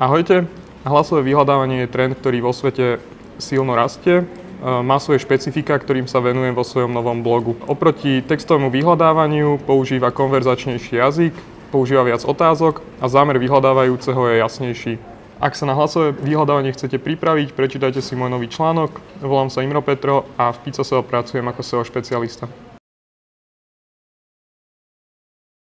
Ahojte, hlasové vyhľadávanie je trend, ktorý vo svete silno rastie. E, má svoje špecifika, ktorým sa venujem vo svojom novom blogu. Oproti textovému vyhľadávaniu používa konverzačnejší jazyk, používa viac otázok a zámer vyhľadávajúceho je jasnejší. Ak sa na hlasové vyhľadávanie chcete pripraviť, prečítajte si môj nový článok. Volám sa Imro Petro a v Pico SEO pracujem ako SEO špecialista.